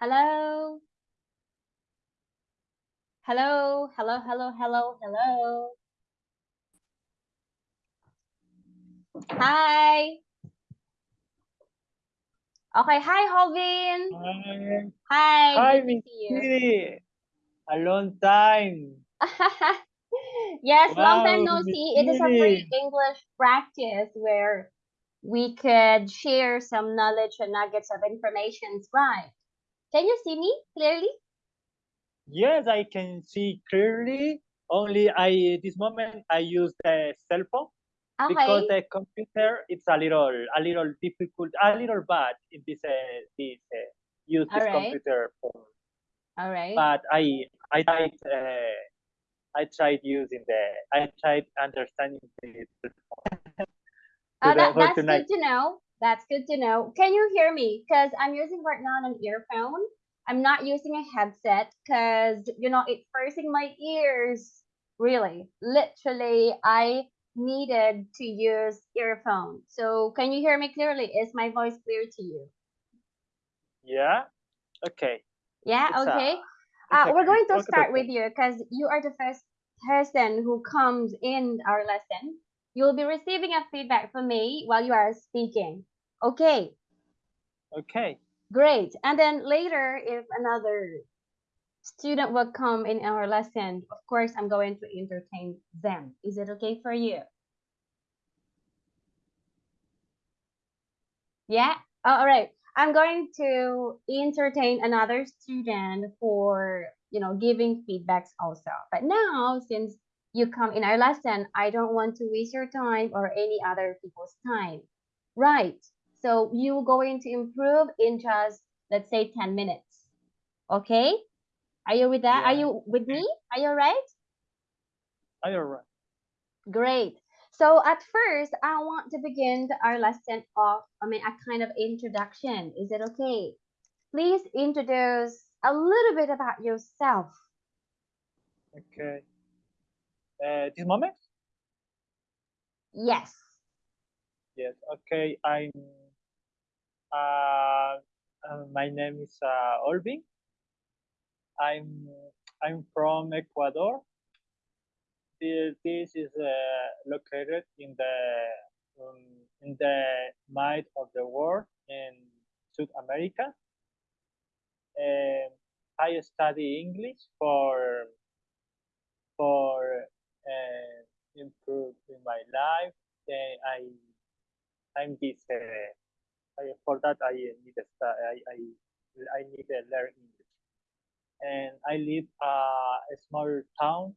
Hello. Hello, hello, hello, hello, hello. Hi. Okay, hi, Hovin. Hi, Hi, hi, Miss. Kitty. A long time. yes, long time no see. It is a free English practice where we could share some knowledge and nuggets of information, right? Can you see me clearly? Yes, I can see clearly. Only I this moment I use the cell phone because the computer it's a little a little difficult, a little bad in this uh, this uh, use all this right, computer for. all right. But I I tried uh, I tried using the I tried understanding the oh, that that's tonight. good to know. That's good to know. Can you hear me? Because I'm using right now an earphone. I'm not using a headset because you know it's forcing my ears. Really, literally, I needed to use earphone. So can you hear me clearly? Is my voice clear to you? Yeah. Okay. Yeah. It's Okay. it's Uh, we're going to start with you because you are the first person who comes in our lesson. You'll be receiving a feedback from me while you are speaking. Okay. Okay. Great. And then later, if another student will come in our lesson, of course, I'm going to entertain them. Is it okay for you? Yeah? Oh, all right. I'm going to entertain another student for, you know, giving feedbacks also. But now, since you come in our lesson, I don't want to waste your time or any other people's time. Right. So you're going to improve in just, let's say, 10 minutes. Okay? Are you with that? Are you with me? Are you all right? Are you right? Great. So at first, I want to begin our lesson off, I mean, a kind of introduction. Is it okay? Please introduce a little bit about yourself. Okay. Uh, this moment? Yes. Yes. Okay. I'm. Uh, uh, my name is uh, Olvin. I'm. I'm from Ecuador. This, this is uh, located in the um, in the middle of the world in South America. Um, I study English for for uh, improve in my life. Then I I'm this uh, I, for that I need to I, I I need to learn English. And I live uh, a small town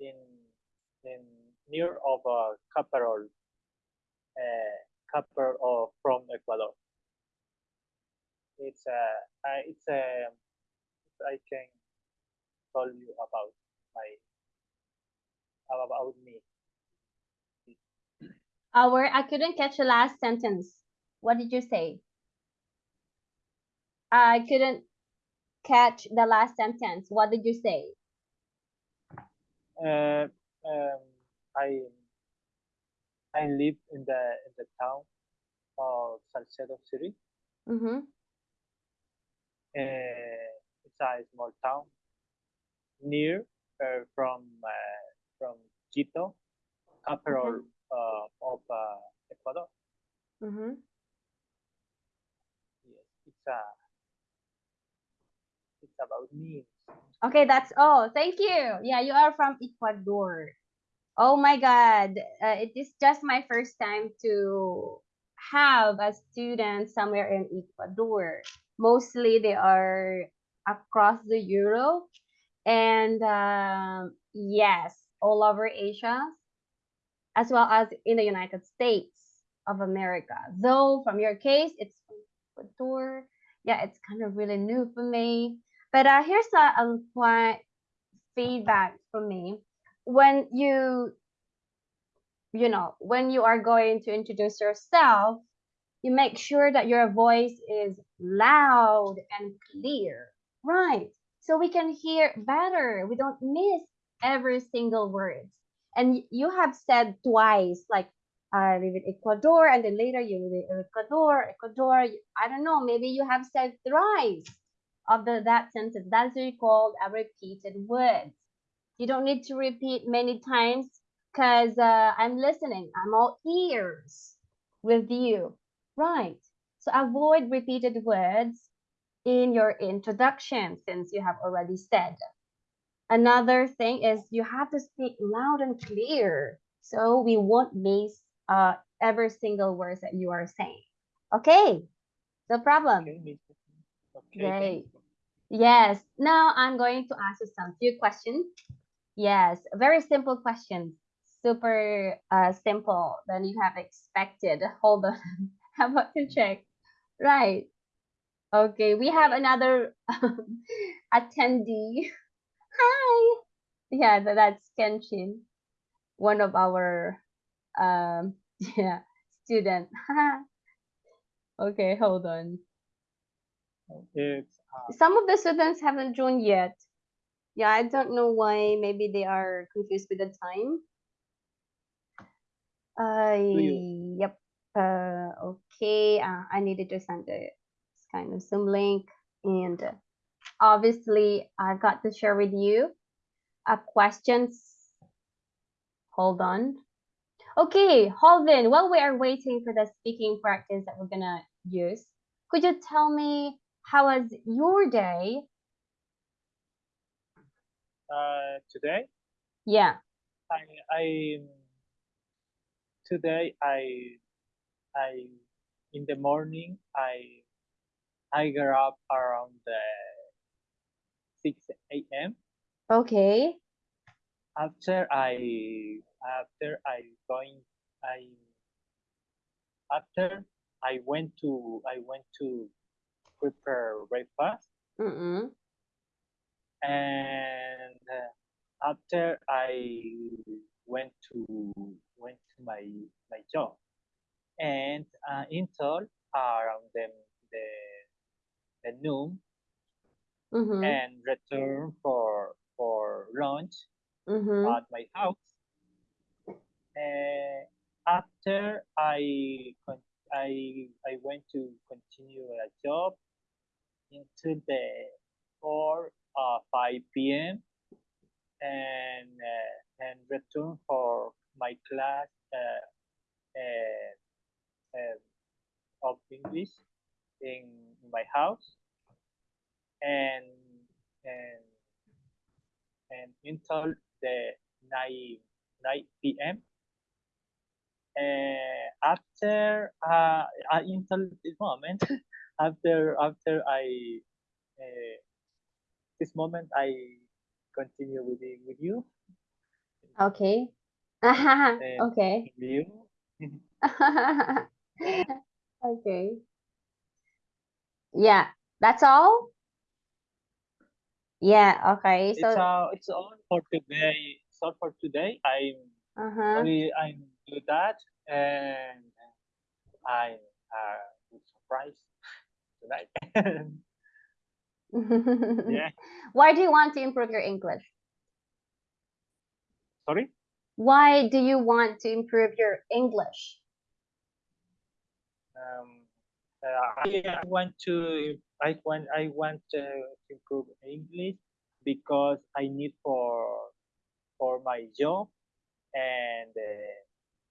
in in near of a capital uh, capital of from Ecuador. It's a uh, it's a I can tell you about my about me. Our, I couldn't catch the last sentence. What did you say? I couldn't catch the last sentence. What did you say? Uh, um, I I live in the in the town of Salcedo City. Mm-hmm. Uh, it's a small town near uh, from uh, from Quito, capital uh, of uh, Ecuador. Mm-hmm. Yes, it's a it's about me. Okay, that's all. Thank you. Yeah, you are from Ecuador. Oh my God. Uh, it is just my first time to have a student somewhere in Ecuador. Mostly they are across the Europe and um, yes, all over Asia, as well as in the United States of America. Though from your case, it's Ecuador. Yeah, it's kind of really new for me. But uh, here's a, a point feedback from me. When you you know, when you are going to introduce yourself, you make sure that your voice is loud and clear, right? So we can hear better. We don't miss every single word. And you have said twice, like I live in Ecuador, and then later you live in Ecuador, Ecuador. I don't know. Maybe you have said thrice of the that sentence. That's what you call a repeated words. You don't need to repeat many times because uh, I'm listening. I'm all ears with you, right? So avoid repeated words in your introduction since you have already said. Another thing is you have to speak loud and clear so we won't miss uh, every single words that you are saying. Okay, no problem. Okay, Okay. Great. Yes. Now I'm going to ask you some few questions. Yes, very simple questions. Super uh, simple than you have expected. Hold on. How about to check? Right. Okay, we have another attendee. Hi. Yeah, tha- that's Kenshin, one of our um yeah student. okay, hold on. It's uh, some of the students haven't joined yet. Yeah, I don't know why. Maybe they are confused with the time. Uh, yep. Uh, okay. Uh, I needed to send a kind of Zoom link, and uh, obviously I've got to share with you a questions. Hold on. Okay, Holvin, while we are waiting for the speaking practice that we're gonna use, could you tell me how was your day? uh, today. Yeah. I, I today I I in the morning I I got up around the six a.m. Okay. After I after I going I after I went to I went to prepare breakfast Mm-mm. and uh, after I went to went to my my job and uh, until around the the, the noon Mm-hmm. and return for for lunch Mm-hmm. at my house. Uh, after I con- I I went to continue a job until the four uh, five p.m. and uh, and return for my class uh, uh, uh, of English in my house and and and until the 9 9 p.m. Uh, after uh, uh, until this moment after after I uh, this moment I continue with the, with you Okay. and okay. you okay. Yeah, that's all? Yeah, okay. it's So, uh it's all for today it's all for today I'm uh-huh. I I do that and I'm uh surprised tonight yeah Why do you want to improve your English? sorry Why do you want to improve your English? um, uh, I, I want to I want I want to improve English because I need for for my job and uh,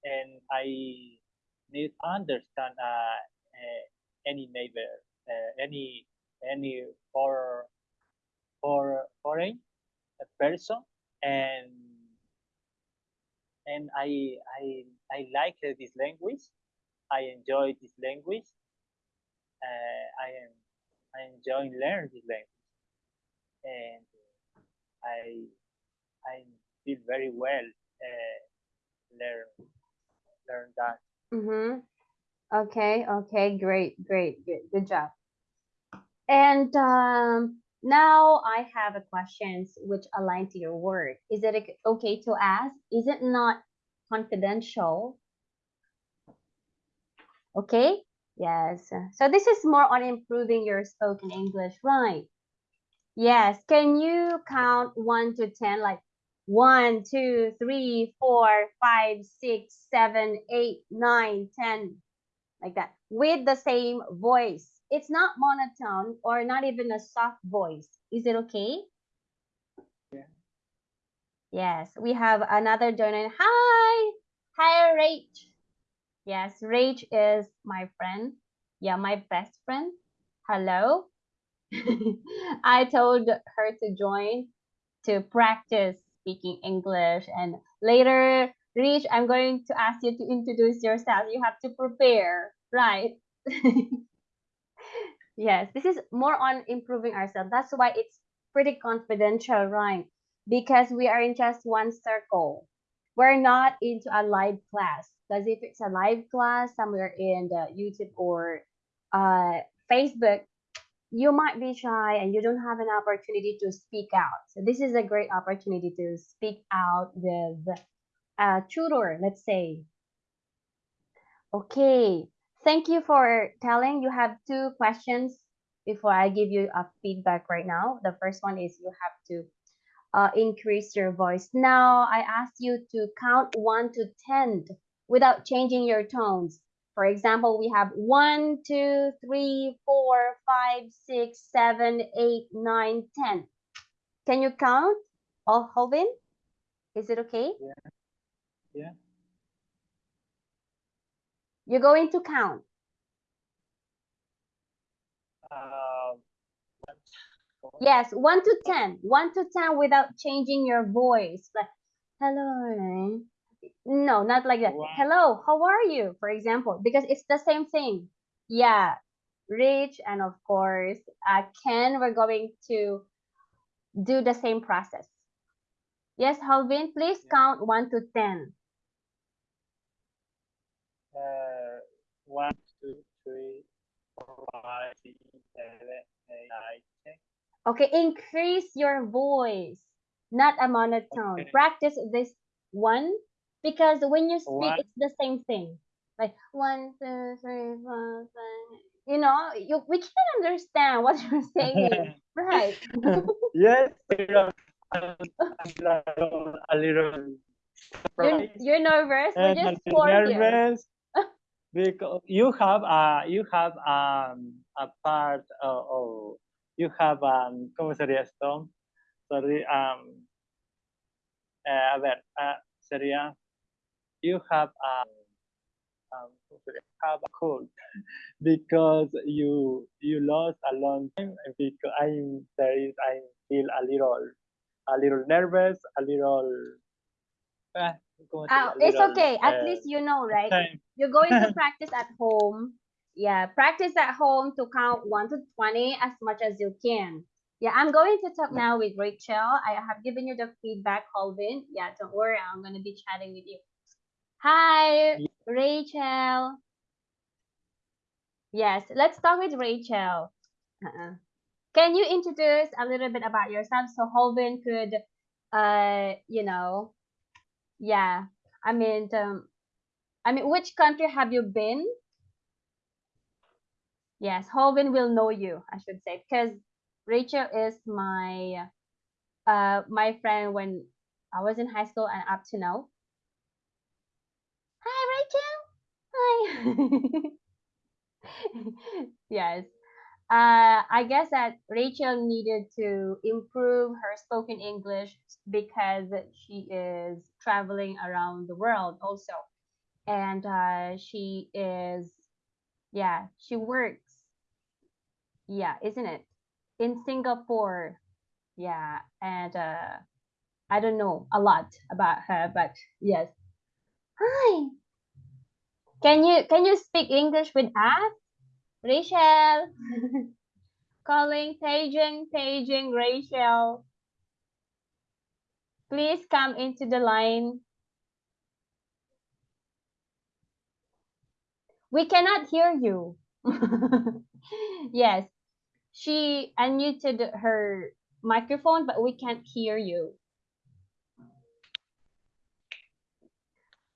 and I need understand uh, uh, any neighbor uh, any any for for foreign person and and I I I like uh, this language. I enjoy this language uh, I am I enjoy learning this language and I I feel very well uh, learn learn that. Mm-hmm. Okay, okay, great, great, good, good job. And um, now I have a questions which align to your work. Is it ok- okay to ask? Is it not confidential? Okay, yes. So this is more on improving your spoken English, right? Yes. Can you count one to ten, like one, two, three, four, five, six, seven, eight, nine, ten, like that, with the same voice. It's not monotone or not even a soft voice. Is it okay? Yeah. Yes, we have another donor. Hi, hi, Rach. Yes, Rach is my friend. Yeah, my best friend. Hello. I told her to join to practice speaking English. And later, Rich, I'm going to ask you to introduce yourself. You have to prepare, right? yes, this is more on improving ourselves. That's why it's pretty confidential, right? Because we are in just one circle. We're not into a live class. Because if it's a live class somewhere in the YouTube or uh, Facebook, you might be shy and you don't have an opportunity to speak out. So this is a great opportunity to speak out with a tutor, let's say. Okay, thank you for telling. You have two questions before I give you a feedback right now. The first one is you have to uh, increase your voice. Now I ask you to count one to 10 without changing your tones. For example, we have one, two, three, four, five, six, seven, eight, nine, ten. Can you count all Holvin? Is it okay? Yeah. Yeah. You're going to count. Um, Yes, one to ten. One to ten without changing your voice. Like, hello. No, not like that. Wow. Hello, how are you? For example, because it's the same thing. Yeah, Rich and of course, uh, Ken, we're going to do the same process. Yes, Holvin, please Yeah. count one to ten. uh, one, two, three, four, five, six, seven, eight, nine. Okay, increase your voice, not a monotone. Okay. Practice this one because when you speak, One. it's the same thing. Like one, two, three, four, five. You know, you we can't understand what you're saying, right? yes, know, I'm a little, a You're, you're nervous. We and a just formed you. nervous because you have uh you have um a part of you have um ¿cómo sería esto? Sorry, um eh, a ver, uh, sería you have um, um have a cold because you you lost a long time and because I'm there is I feel a little a little nervous, a little eh, ¿cómo Ah, sería? A it's okay. At eh, least you know, right? You're going to practice at home. Yeah, practice at home to count 1 to 20 as much as you can. Yeah, I'm going to talk now with Rachel. I have given you the feedback, Holvin. Yeah, don't worry, I'm going to be chatting with you. Hi. Rachel. Yes, let's talk with Rachel. Uh-uh. Can you introduce a little bit about yourself so Holvin could, uh, you know, yeah, I mean, um, I mean, which country have you been? Yes, Holvin will know you, I should say, because Rachel is my uh my friend when I was in high school and up to now. Hi, Rachel. Hi. yes. Uh, I guess that Rachel needed to improve her spoken English because she is traveling around the world also, and uh, she is, yeah, she works yeah, isn't it? In Singapore. Yeah, and uh I don't know a lot about her, but yes. Hi. Can you can you speak English with us? Rachel. Calling, paging, paging Rachel. Please come into the line. We cannot hear you. yes. She unmuted her microphone, but we can't hear you.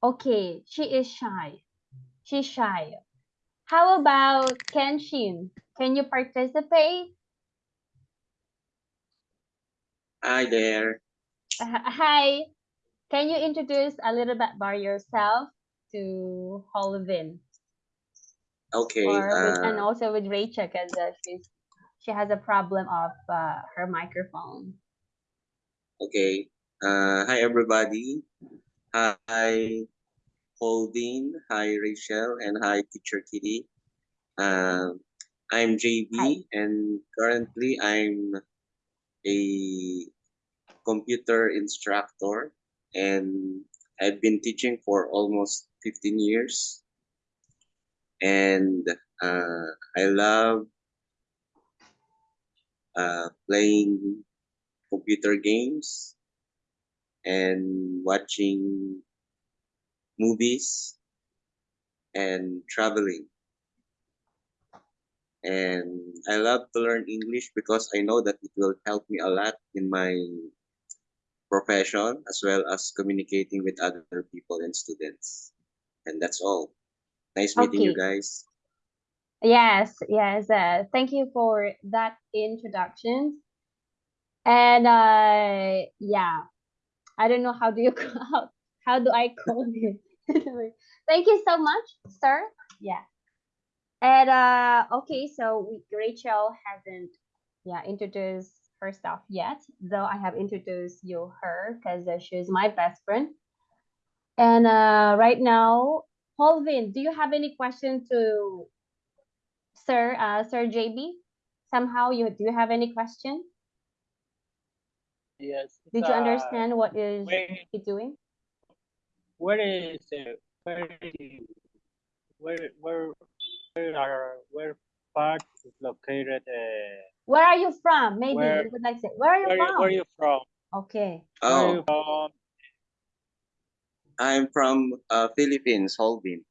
Okay, she is shy. She's shy. How about Kenshin? Can you participate? Hi there. Uh, hi. Can you introduce a little bit about yourself to Holvin? Okay. with, and Uh, also with Rachel because uh, she's she has a problem of uh, her microphone. okay. Uh, hi, everybody. Hi, Holvin. Hi, Rachel. And hi, Teacher Kitty. Um, I'm JB, Hi. and currently I'm a computer instructor, and I've been teaching for almost 15 years. And uh, I love uh, playing computer games and watching movies and traveling. And I love to learn English because I know that it will help me a lot in my profession as well as communicating with other people and students. And that's all. Nice meeting you guys. Yes, yes. Uh, thank you for that introduction. And uh, yeah, I don't know how do you how, how do I call it. thank you so much, sir. Yeah. And uh, okay, so we, Rachel hasn't yeah introduced herself yet, though I have introduced you her because uh, she's my best friend. And uh, right now, Holvin, do you have any question to Sir uh, Sir JB? Somehow you do you have any question? Yes. Did you uh, understand what is Where, he doing? where is uh, where is- where where where are where part is located? Uh, Where are you from? Maybe Where- you would like to say, where are you where from? where are you from? Okay. Where are Oh, you from? I'm from uh, Philippines, Holvin.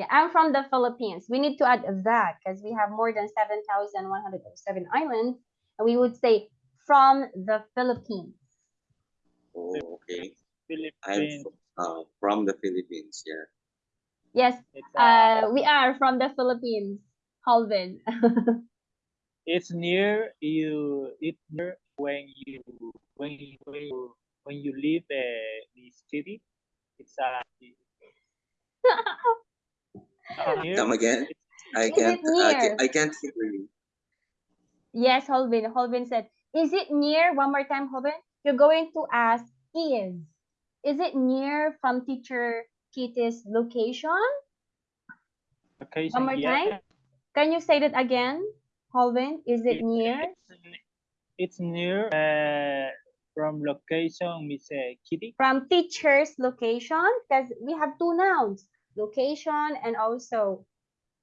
Yeah, I'm from the Philippines. We need to add that because we have more than 7,107 islands. And we would say from the Philippines. Oh, okay. Philippines. I'm uh, from the Philippines. Yeah. Yes, uh, uh, we are from the Philippines, Holvin. it's near you. It's near when you when you when you, when you leave uh, the city. It's a. uh, near. Come again? I Is can't. I, near? ca- I can't hear you. yes, Holvin. Holvin said, Is it near? One more time, Holvin. You're going to ask is. Is it near from teacher Kitty's location? location. One more yeah. time? Can you say that again, Holvin? Is it It- near? It's, it's near uh, from location, Miss uh, Kitty. From teacher's location? Because we have two nouns, location and also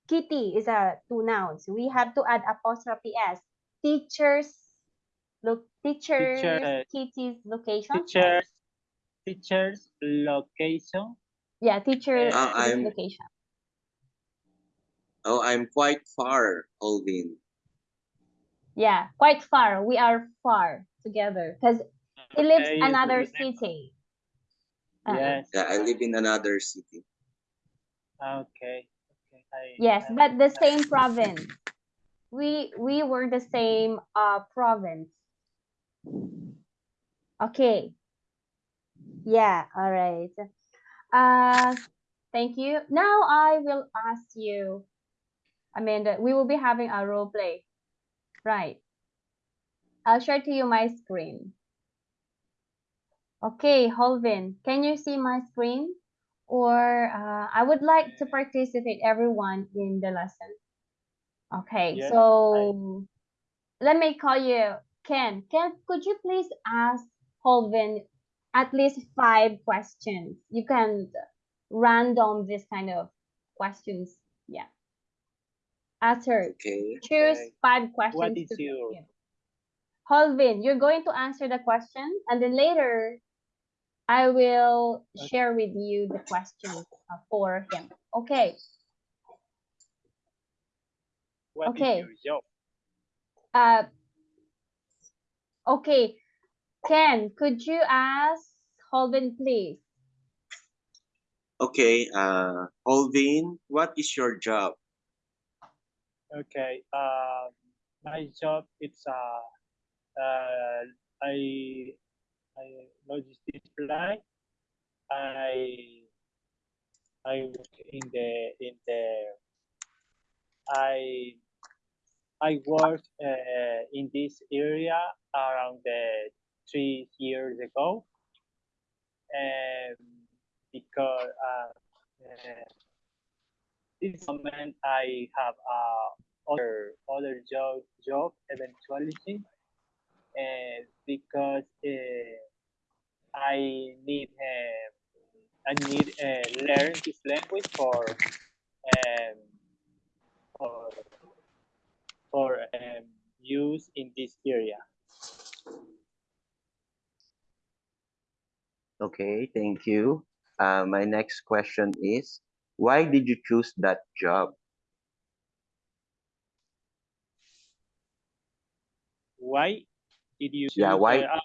kitty is a two nouns. We have to add apostrophe s. Teacher's look teacher's uh, kitty's location. Teachers, teachers location. Yeah, teacher Uh, I'm- location. Oh, I'm quite far, Holvin. Yeah, quite far. We are far together because he lives Okay, another city. Uh-uh. Yes. Yeah, I live in another city. Okay. Okay. I, Yes, I- but the same province. We we were the same uh province. Okay. Yeah, all right. Uh thank you. Now I will ask you Amanda, we will be having a role play. Right. I'll share to you my screen. Okay, Holvin, can you see my screen? Or uh, I would like to participate everyone in the lesson. Okay, Yes, so let me call you Ken. Ken, could you please ask Holvin at least five questions? You can random this kind of questions. Yeah. Ask her. Okay. Choose Okay. five questions is to your- begin. Holvin, you're going to answer the question, and then later I will share with you the questions uh, for him. Okay. What is Okay. Uh, okay. Ken, could you ask Holvin, please? Okay. Uh, Holvin, what is your job? Okay. Um, my job it's uh, uh, I I logistics flight. I I work in the in the I I worked uh, in this area around the three years ago, and because uh, uh, this moment I have uh, other other job job eventuality, and because uh, I need uh, I need uh, learn this language for um, for for um, use in this area. Okay, thank you. Uh, my next question is, why did you choose that job? Why did you? Yeah, choose, why- uh,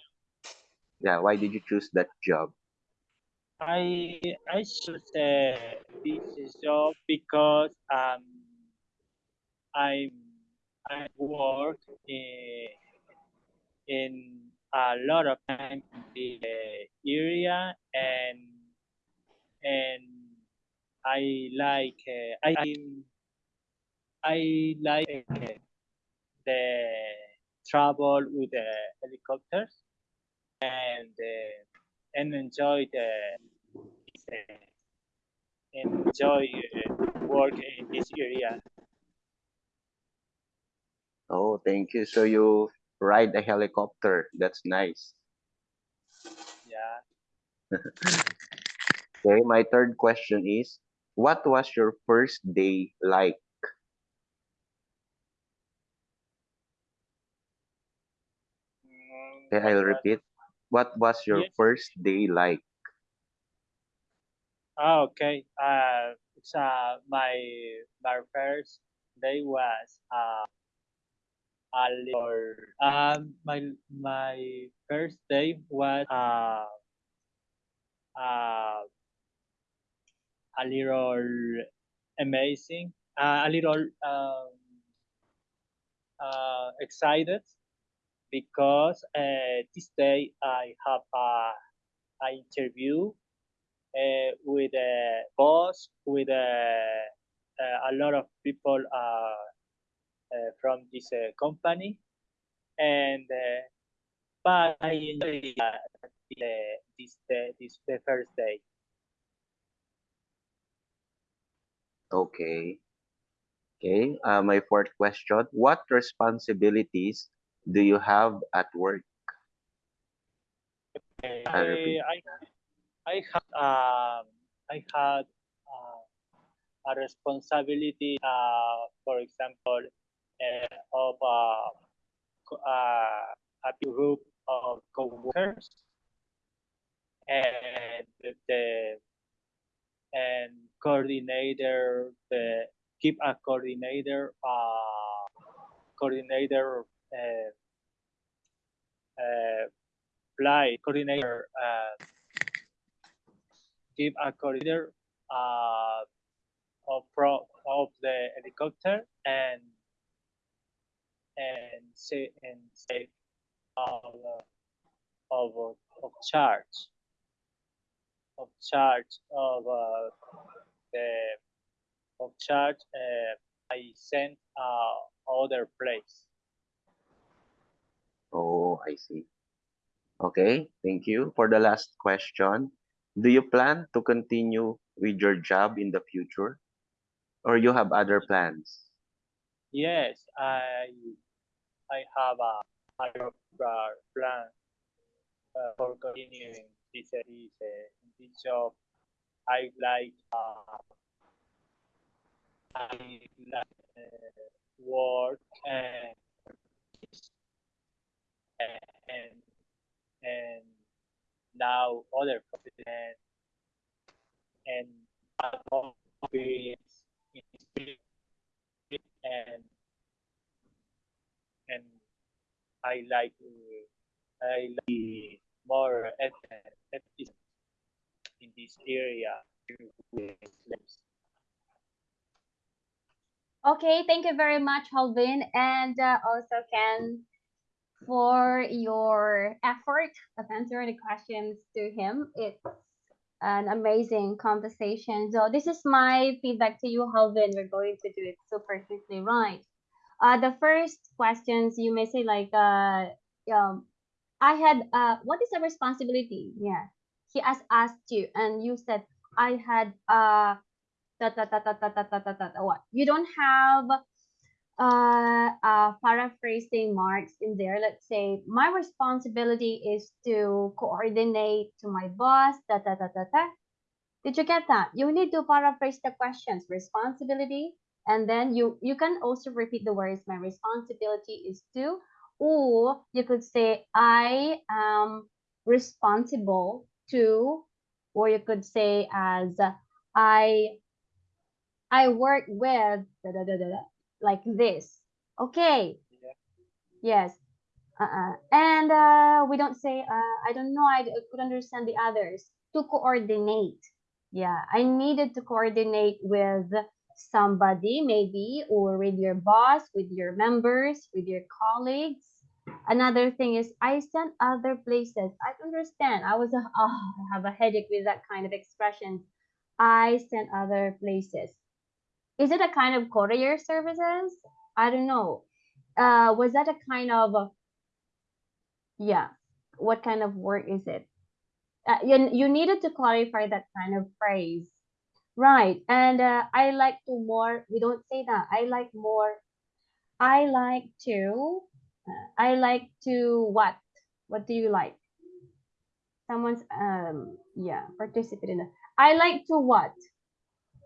Yeah, why did you choose that job? I I choose uh, this job because um I I work in, in a lot of time in the area and and I like uh, I I like uh, the travel with the helicopters and uh, and enjoy the uh, enjoy uh, work in this area. Oh, thank you. So you ride a helicopter. That's nice. Yeah. Okay, my third question is, what was your first day like? Mm, Okay, I'll repeat. What was your Yes. first day like? Ah, okay. Uh, it's, uh, my my first day was uh, a little. Um, my my first day was uh, uh, a little amazing. Uh, a little um, uh, excited because uh, this day I have a, a interview uh, with a boss, with a, a lot of people uh, from this uh, company, and but I enjoy this this the first day. Okay. Okay, uh, my fourth question. What responsibilities do you have at work? I I. I had um I had uh, a responsibility uh for example uh, of uh, uh, a group of coworkers and the, the and coordinator the keep a coordinator uh coordinator uh, uh flight coordinator uh give a coordinator uh, of pro of the helicopter and and say and save of of of charge of charge of uh, the of charge uh, I sent uh, other place. Oh, I see. Okay, thank you. For the last question, do you plan to continue with your job in the future? Or you have other plans? Yes, I I have a, uh, plan uh, for continuing this uh, this, uh, this job. I like uh, I like uh, work and and and now other confident and experience and and I like I like more effort in this area. Okay, thank you very much, Holvin, and uh, also Ken, for your effort of answering the questions to him. It's an amazing conversation. So this is my feedback to you, Holvin. We're going to do it super quickly, right? Uh, the first questions you may say like, uh, um, I had, uh, what is a responsibility? Yeah, he has asked you, and you said I had, uh, what? You don't have uh, uh, paraphrasing marks in there. Let's say my responsibility is to coordinate to my boss. Da, da, da, da, da. Did you get that? You need to paraphrase the questions. Responsibility, and then you you can also repeat the words. My responsibility is to, or you could say I am responsible to, or you could say as I I work with da, da, da, da, da, like this. Okay. Yeah. Yes. Uh-uh. And uh, we don't say, uh, I don't know, I could understand the others. To coordinate. Yeah, I needed to coordinate with somebody, maybe, or with your boss, with your members, with your colleagues. Another thing is, I sent other places. I understand. I was, oh, I have a headache with that kind of expression. I sent other places is it a kind of courier services? I don't know. Uh, was that a kind of yeah? What kind of work is it? Uh, you you needed to clarify that kind of phrase, right? And uh, I like to more. We don't say that. I like more. I like to. Uh, I like to what? What do you like? Someone's um yeah participate in it. I like to what?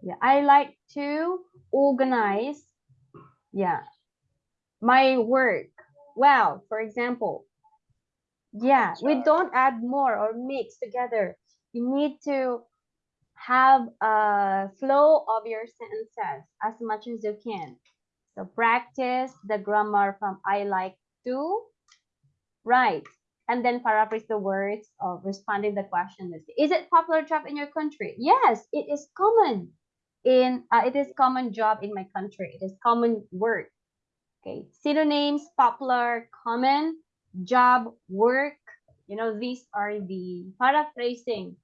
Yeah, I like to organize, yeah, my work. Well, for example, yeah, we don't add more or mix together. You need to have a flow of your sentences as much as you can. So practice the grammar from I like to, right? And then paraphrase the words of responding the question. Is it popular job in your country? Yes, it is common in uh, it is common job in my country. It is common work. Okay, synonyms: popular, common, job, work. You know, these are the paraphrasing,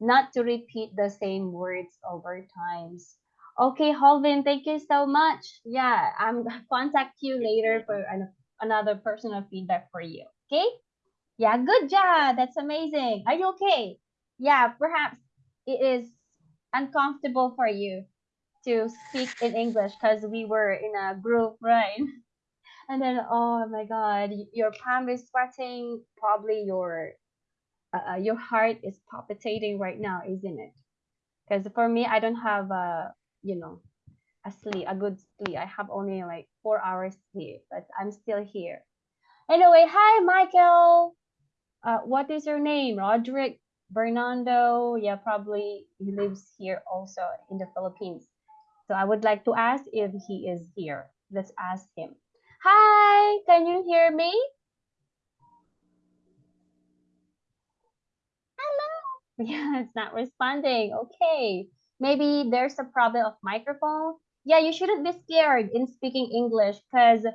not to repeat the same words over times. Okay, Holvin, thank you so much. Yeah, I'm contact you later for an, another personal feedback for you. Okay? Yeah, good job. That's amazing. Are you okay? Yeah, perhaps it is uncomfortable for you to speak in English because we were in a group, right? And then, oh my God, your palm is sweating. Probably your uh, uh, your heart is palpitating right now, isn't it? Because for me, I don't have a you know a sleep, a good sleep. I have only like four hours sleep, but I'm still here. Anyway, hi Michael. Uh, what is your name? Roderick Bernardo. Yeah, probably he lives here also in the Philippines. So I would like to ask if he is here. Let's ask him. Hi, can you hear me? Hello. Yeah, it's not responding. Okay. Maybe there's a problem of microphone. Yeah, you shouldn't be scared in speaking English because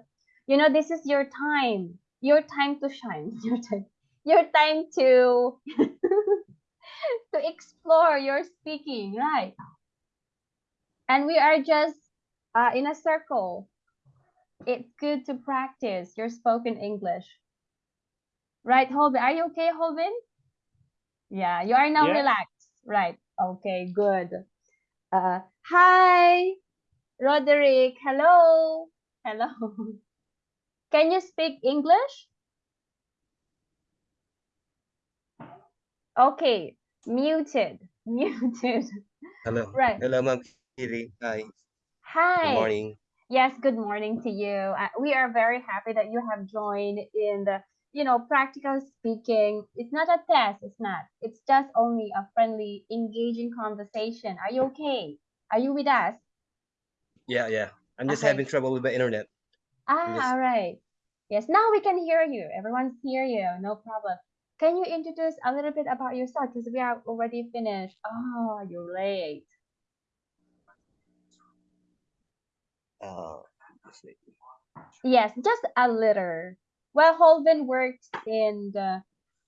you know this is your time. Your time to shine. Your time. Your time to to explore your speaking, right? And we are just uh, in a circle. It's good to practice your spoken English. Right, Holvin? Are you okay, Holvin? Yeah, you are now Yeah. relaxed. Right. Okay, good. Uh, hi, Roderick. Hello. Hello. Can you speak English? Okay, muted. Muted. Hello. Right. Hello, Ma'am Kitty. Hi. Good morning. Yes, good morning to you. Uh, we are very happy that you have joined in the, you know, practical speaking. It's not a test, it's not. It's just only a friendly, engaging conversation. Are you okay? Are you with us? Yeah, yeah. I'm just Okay. having trouble with the internet. Ah, Yes. all right. Yes, now we can hear you. Everyone's hear you. No problem. Can you introduce a little bit about yourself? Because we are already finished. Oh, you're late. Uh. Yes, just a little. Well, Holden works in the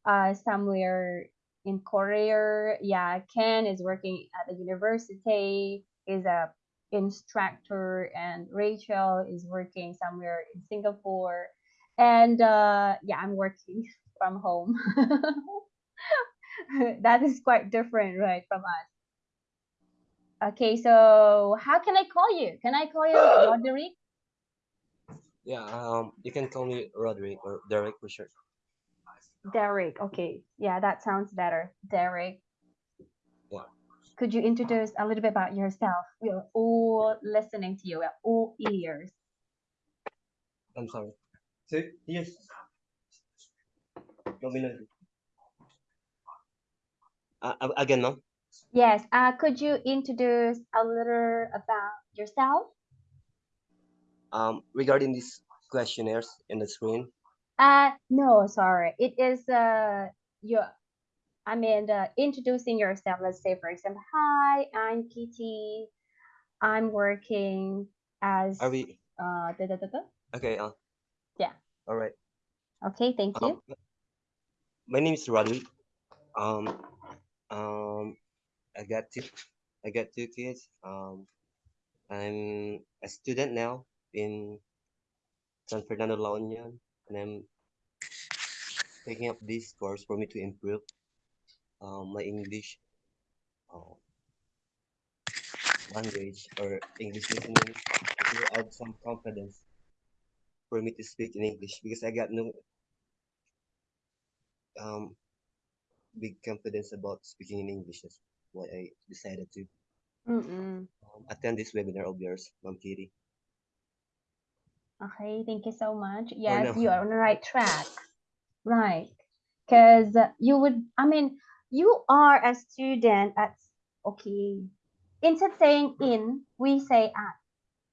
uh somewhere in Korea. Yeah, Ken is working at the university, is a instructor, and Rachel is working somewhere in Singapore. And uh yeah, I'm working from home. that is quite different, right, from us. Okay, so how can I call you? Can I call you Roderick? Yeah, um, you can call me Roderick or Derek for short. Derek. Okay, yeah, that sounds better. Derek. Yeah. Could you introduce a little bit about yourself? We're all listening to you. We're all ears. I'm sorry. So, yes. Nominal. Uh, uh, again, no? Yes. Uh, could you introduce a little about yourself? Um, regarding these questionnaires in the screen, Uh, no, sorry. It is uh your. I mean, uh, introducing yourself. Let's say, for example, hi, I'm Kitty. I'm working as. are we, Uh, da, da, da, da. okay, uh, Yeah. all right. Okay, thank you. Um, my name is Roderick. Um, um, I got two, I got two kids. Um, I'm a student now in San Fernando La Union, and I'm taking up this course for me to improve um, my English uh, language or English listening to add some confidence for me to speak in English because I got no um big confidence about speaking in English. That's why I decided to Mm-mm. um, attend this webinar of yours, Ma'am Kitty. Okay, thank you so much. Yes, no. you are on the right track. Right. Because you would, I mean, you are a student at, okay, instead saying in, we say at.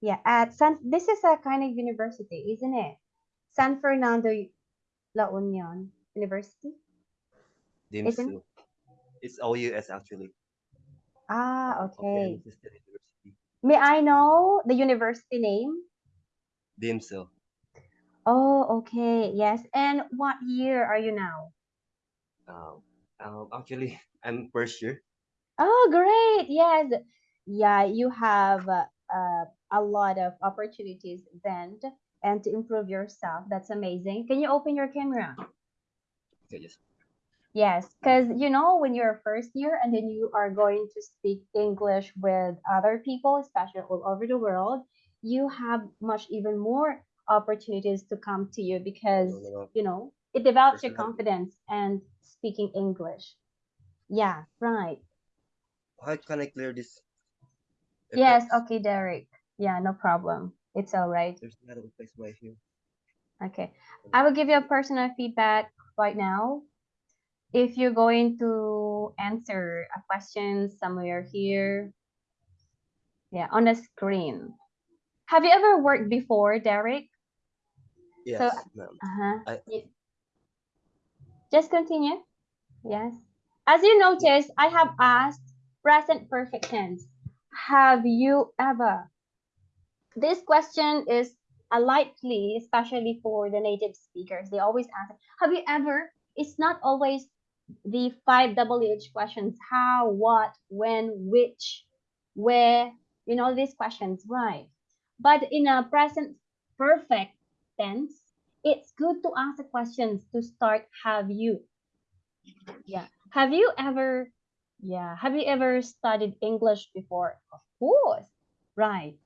Yeah, at San, this is a kind of university, isn't it? San Fernando La Union University? Isn't- DIMSU. It's OUS actually. Ah, okay. University. May I know the university name? DIMSU. Oh, okay. Yes. And what year are you now? Um, um, actually, I'm first year. Oh, great. Yes. Yeah, you have uh, uh, a lot of opportunities then and to improve yourself. That's amazing. Can you open your camera? Yes. Yes, because you know, when you're first year and then you are going to speak English with other people, especially all over the world, you have much even more opportunities to come to you because you know it develops your confidence and speaking English. Yeah, right. How can I clear this? Yes, okay, Derek. Yeah, no problem. It's all right. There's a lot of right here. Okay. I will give you a personal feedback right now. If you're going to answer a question somewhere here, yeah, on the screen. Have you ever worked before, Derek? Yes, ma'am. Uh-huh. I- Just continue. Yes. As you notice, I have asked present perfect tense. Have you ever? This question is a likely, especially for the native speakers. They always ask, have you ever? It's not always the five WH questions. How, what, when, which, where, you know, these questions, right? But in a present perfect tense, it's good to ask the questions to start have you yeah have you ever yeah have you ever studied english before of course right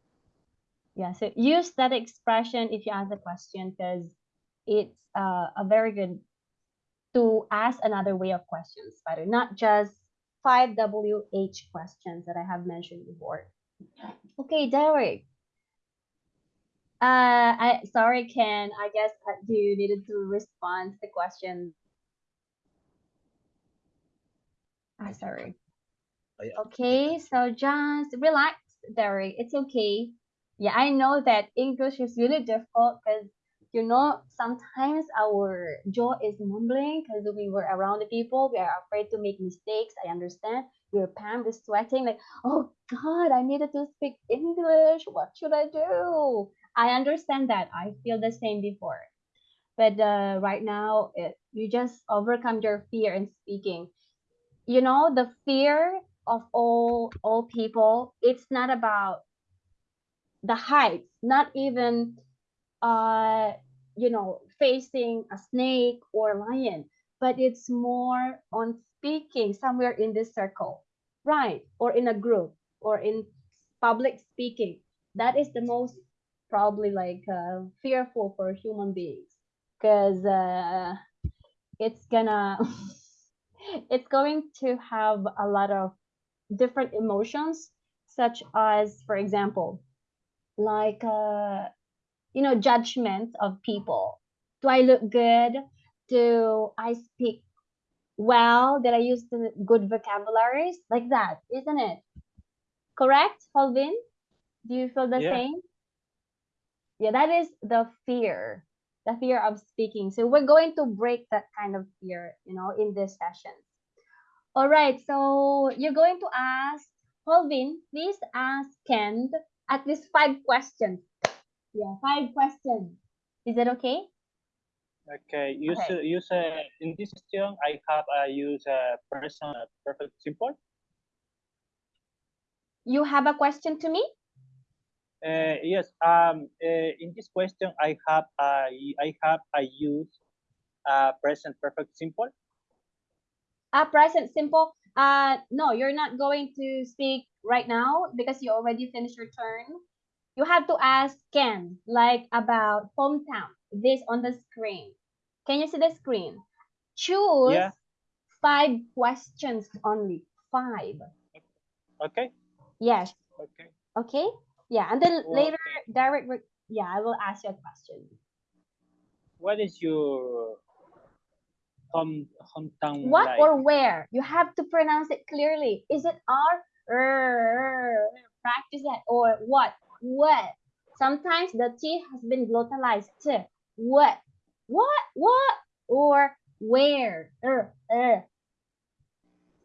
yeah so use that expression if you ask the question because it's uh, a very good to ask another way of questions better not just five wh questions that i have mentioned before okay derek uh, I sorry, Ken. I guess uh, you needed to respond to the question. Ah, sorry. Oh, yeah. Okay, so just relax, Derek. It's okay. Yeah, I know that English is really difficult because you know sometimes our jaw is mumbling because we were around the people. We are afraid to make mistakes. I understand. Your palm is sweating. Like, oh God, I needed to speak English. What should I do? I understand that. I feel the same before. but uh, right now it, you just overcome your fear in speaking. You know, the fear of all all people. It's not about the heights, not even uh you know facing a snake or lion but it's more on speaking somewhere in this circle right or in a group or in public speaking. That is the most probably like uh, fearful for human beings because uh, it's gonna it's going to have a lot of different emotions such as for example like uh you know judgment of people. Do i look good? Do i speak well? Did i use the good vocabularies? Like that isn't it? Correct holvin? Do you feel the Yeah. same? Yeah that is the fear the fear of speaking. So we're going to break that kind of fear you know in this session. All right so you're going to ask holvin please ask ken at least five questions yeah five questions is that okay Okay, use Okay. use uh, in this question I have uh, use uh, present perfect simple. you have a question to me Uh, yes. Um. Uh, in this question I have uh, I have I use uh, present perfect simple. A present simple uh no you're not going to speak right now because you already finished your turn you have to ask ken like about hometown this on the screen can you see the screen choose Yeah. five questions only five Okay. yes Okay. okay yeah and then later Okay. direct yeah i will ask you a question What is your home hometown what like? or where? You have to pronounce it clearly. Is it r? R, practice that. Or what? What? Sometimes the t has been glottalized t. What? What? What? Or where? Er, er.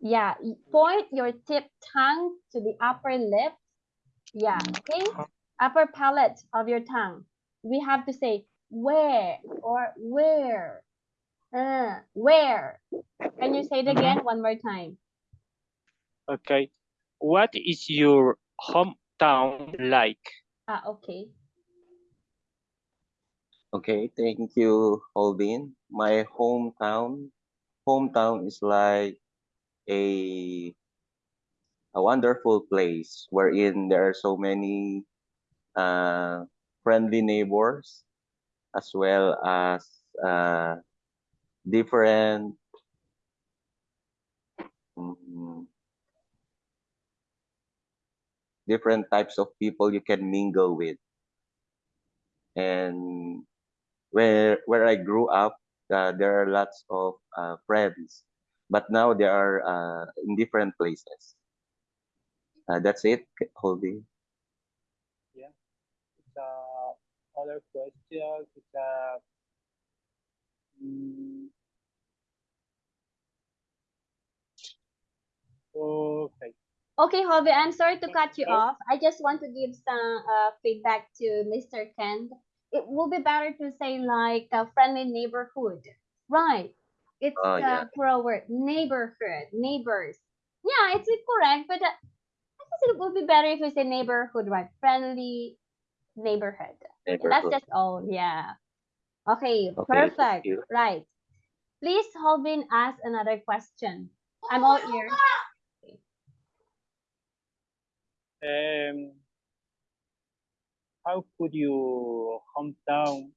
yeah. Point your tip tongue to the upper lip. Yeah. Okay? Upper palate of your tongue. We have to say where or where uh, where can you say it again one more time Okay. What is your hometown like? ah okay Okay, thank you, Holvin. My hometown, hometown is like a a wonderful place wherein there are so many uh, friendly neighbors as well as uh, different mm, different types of people you can mingle with. And where where I grew up, uh, there are lots of uh, friends, but now they are uh, in different places. Uh, that's it, the other question is uh, mm, okay. Okay, Hobby, I'm sorry to cut you off. I just want to give some uh, feedback to Mr. Kent. It will be better to say like a friendly neighborhood. Right. It's Oh, a yeah. plural word. Neighborhood. Neighbors. Yeah, it's correct, but uh, I guess it would be better if we say neighborhood, right? Friendly neighborhood. Yeah, that's just all. Yeah. Okay, Okay, perfect. Right. Please, Holvin, ask another question. I'm all ears. Um, how could your hometown